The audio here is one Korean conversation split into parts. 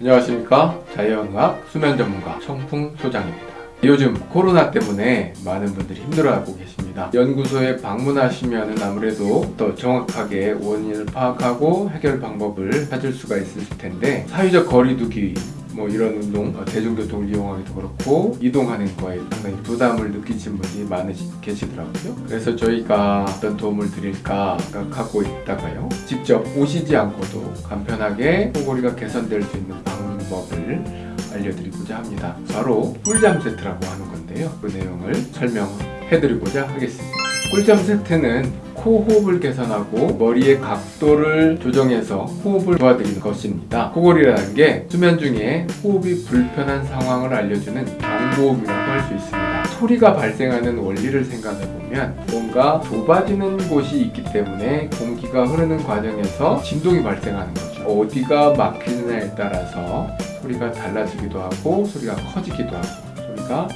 안녕하십니까? 자연과학 수면 전문가 청풍 소장입니다. 요즘 코로나 때문에 많은 분들이 힘들어하고 계십니다. 연구소에 방문하시면 아무래도 더 정확하게 원인을 파악하고 해결 방법을 찾을 수가 있을 텐데 사회적 거리두기 뭐 이런 운동, 어, 대중교통을 이용하기도 그렇고 이동하는 거에 상당히 부담을 느끼신 분이 많으시 계시더라고요. 그래서 저희가 어떤 도움을 드릴까 생각하고 있다가요. 직접 오시지 않고도 간편하게 코골이가 개선될 수 있는 방법을 알려드리고자 합니다. 바로 꿀잠 세트라고 하는 건데요. 그 내용을 설명해드리고자 하겠습니다. 꿀잠 세트는 코호흡을 개선하고 머리의 각도를 조정해서 호흡을 도와드리는 것입니다. 코골이라는 게 수면 중에 호흡이 불편한 상황을 알려주는 경보음이라고 할 수 있습니다. 소리가 발생하는 원리를 생각해 보면 뭔가 좁아지는 곳이 있기 때문에 공기가 흐르는 과정에서 진동이 발생하는 거죠. 어디가 막히느냐에 따라서 소리가 달라지기도 하고 소리가 커지기도 하고 소리가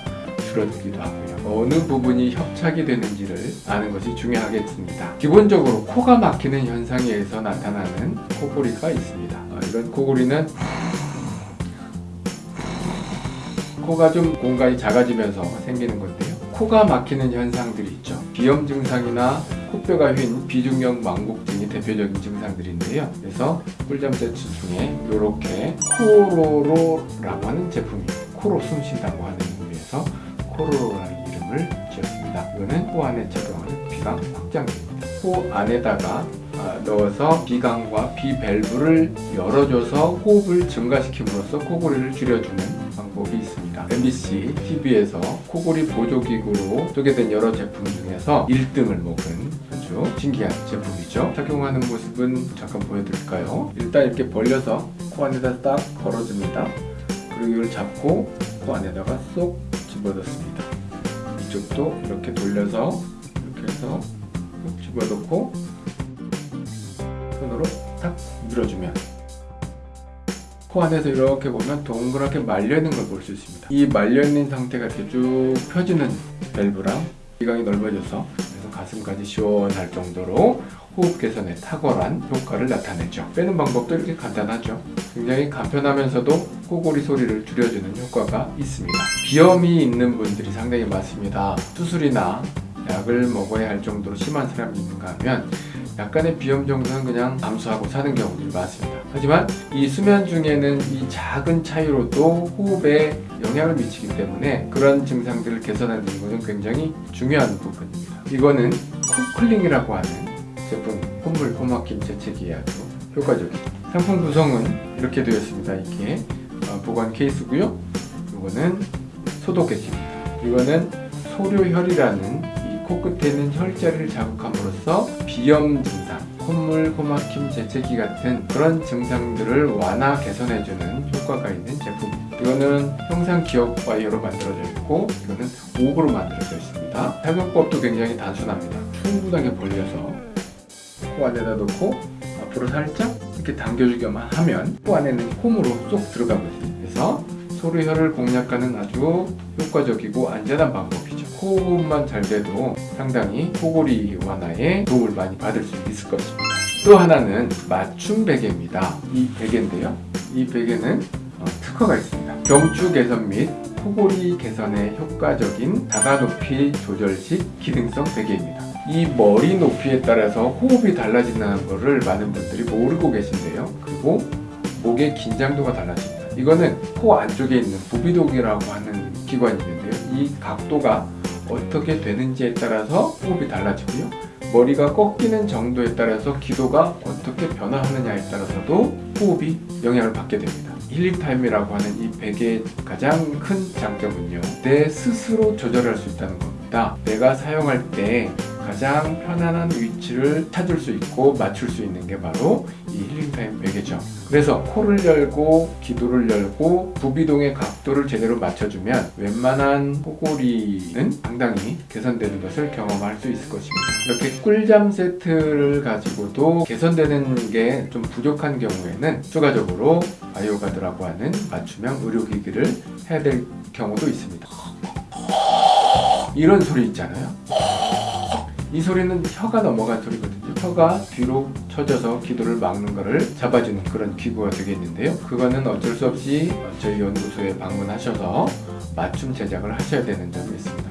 줄어들기도 하고요. 어느 부분이 협착이 되는지를 아는 것이 중요하겠습니다. 기본적으로 코가 막히는 현상에 의해서 나타나는 코골이가 있습니다. 어, 이런 코골이는 코가 좀 공간이 작아지면서 생기는 건데요. 코가 막히는 현상들이 있죠. 비염 증상이나 코뼈가 휜 비중형 망곡증이 대표적인 증상들인데요. 그래서 꿀잠 세트 중에 이렇게 코로로라고 하는 제품이 코로 숨 쉰다고 하는 의미에서 코로로라는 이름을 지었습니다. 이거는 코 안에 착용하는 비강 확장기입니다. 코 안에다가 아, 넣어서 비강과 비밸브를 열어줘서 호흡을 증가시킴으로써 코골이를 줄여주는 방법이 있습니다. MBC TV에서 코골이 보조기구로 소개된 여러 제품 중에서 1등을 먹은 아주 신기한 제품이죠. 착용하는 모습은 잠깐 보여드릴까요? 일단 이렇게 벌려서 코 안에다 딱 걸어줍니다. 그리고 이걸 잡고 코 안에다가 쏙 집어넣습니다. 이쪽도 이렇게 돌려서 이렇게 해서 쏙 집어넣고 손으로 탁 밀어주면 코 안에서 이렇게 보면 동그랗게 말려있는 걸 볼 수 있습니다. 이 말려있는 상태가 이렇게 쭉 펴지는 밸브랑 기강이 넓어져서 그래서 가슴까지 시원할 정도로 호흡 개선에 탁월한 효과를 나타내죠. 빼는 방법도 이렇게 간단하죠. 굉장히 간편하면서도 코골이 소리를 줄여주는 효과가 있습니다. 비염이 있는 분들이 상당히 많습니다. 수술이나 약을 먹어야 할 정도로 심한 사람이 있는가 하면 약간의 비염 정도는 그냥 감수하고 사는 경우들이 많습니다. 하지만 이 수면 중에는 이 작은 차이로도 호흡에 영향을 미치기 때문에 그런 증상들을 개선하는 것은 굉장히 중요한 부분입니다. 이거는 코클링이라고 하는 제품 콧물 코막힘 재채기에 아주 효과적입니다. 상품 구성은 이렇게 되어 있습니다. 이게 어, 보관 케이스고요. 이거는 소독액입니다. 이거는 소료혈이라는 이 코끝에 있는 혈자리를 자극함으로써 비염 증상, 콧물, 코막힘, 재채기 같은 그런 증상들을 완화 개선해주는 효과가 있는 제품입니다. 이거는 형상 기억 와이어로 만들어져 있고 이거는 옥으로 만들어져 있습니다. 사용법도 굉장히 단순합니다. 충분하게 벌려서 코 안에다 넣고 앞으로 살짝 이렇게 당겨주기만 하면 코 안에는 홈으로 쏙 있습니다. 그래서 소리혈을 공략하는 아주 효과적이고 안전한 방법이죠. 호흡만 잘 돼도 상당히 코골이 완화에 도움을 많이 받을 수 있을 것입니다. 또 하나는 맞춤 베개입니다. 이 베개인데요. 이 베개는 어, 특허가 있습니다. 경추 개선 및 코골이 개선에 효과적인 다각 높이 조절식 기능성 베개입니다. 이 머리 높이에 따라서 호흡이 달라진다는 것을 많은 분들이 모르고 계신데요. 그리고 목의 긴장도가 달라집니다. 이거는 코 안쪽에 있는 부비동이라고 하는 기관이 있는데요. 이 각도가 어떻게 되는지에 따라서 호흡이 달라지고요. 머리가 꺾이는 정도에 따라서 기도가 어떻게 변화하느냐에 따라서도 호흡이 영향을 받게 됩니다. 힐링타임이라고 하는 이 베개의 가장 큰 장점은요. 내 스스로 조절할 수 있다는 겁니다. 내가 사용할 때 가장 편안한 위치를 찾을 수 있고 맞출 수 있는 게 바로 이 힐링타임 베개죠. 그래서 코를 열고 기도를 열고 부비동의 각도를 제대로 맞춰주면 웬만한 코골이는 상당히 개선되는 것을 경험할 수 있을 것입니다. 이렇게 꿀잠 세트를 가지고도 개선되는 게 좀 부족한 경우에는 추가적으로 바이오가드라고 하는 맞춤형 의료기기를 해야 될 경우도 있습니다. 이런 소리 있잖아요. 이 소리는 혀가 넘어간 소리거든요. 혀가 뒤로 쳐져서 기도를 막는 것을 잡아주는 그런 기구가 되겠는데요. 그거는 어쩔 수 없이 저희 연구소에 방문하셔서 맞춤 제작을 하셔야 되는 점이 있습니다.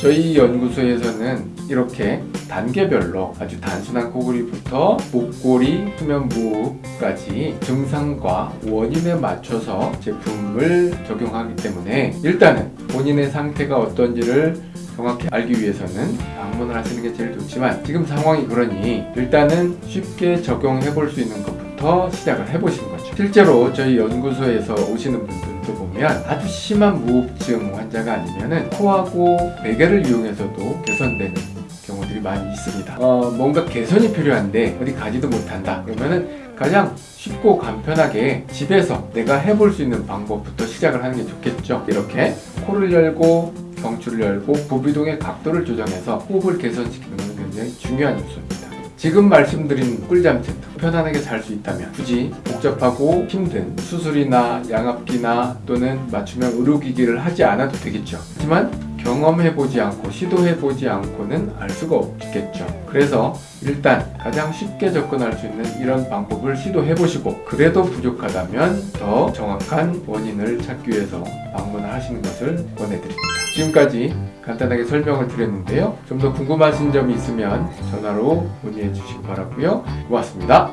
저희 연구소에서는 이렇게 단계별로 아주 단순한 코골이부터 목골이, 수면 무호흡까지 증상과 원인에 맞춰서 제품을 적용하기 때문에 일단은 본인의 상태가 어떤지를 정확히 알기 위해서는 방문을 하시는 게 제일 좋지만 지금 상황이 그러니 일단은 쉽게 적용해 볼 수 있는 것부터 시작을 해 보시는 거죠. 실제로 저희 연구소에서 오시는 분들도 보면 아주 심한 무호흡증 환자가 아니면은 코하고 베개를 이용해서도 개선되는 경우들이 많이 있습니다. 어, 뭔가 개선이 필요한데 어디 가지도 못한다. 그러면은 가장 쉽고 간편하게 집에서 내가 해볼 수 있는 방법부터 시작을 하는 게 좋겠죠. 이렇게 코를 열고 경추를 열고 부비동의 각도를 조정해서 호흡을 개선시키는 것은 굉장히 중요한 요소입니다. 지금 말씀드린 꿀잠 세트 편안하게 잘 수 있다면 굳이 복잡하고 힘든 수술이나 양압기나 또는 맞춤형 의료기기를 하지 않아도 되겠죠. 하지만 경험해보지 않고 시도해보지 않고는 알 수가 없겠죠. 그래서 일단 가장 쉽게 접근할 수 있는 이런 방법을 시도해보시고 그래도 부족하다면 더 정확한 원인을 찾기 위해서 방문을 하시는 것을 권해드립니다. 지금까지 간단하게 설명을 드렸는데요. 좀 더 궁금하신 점이 있으면 전화로 문의해 주시기 바라고요. 고맙습니다.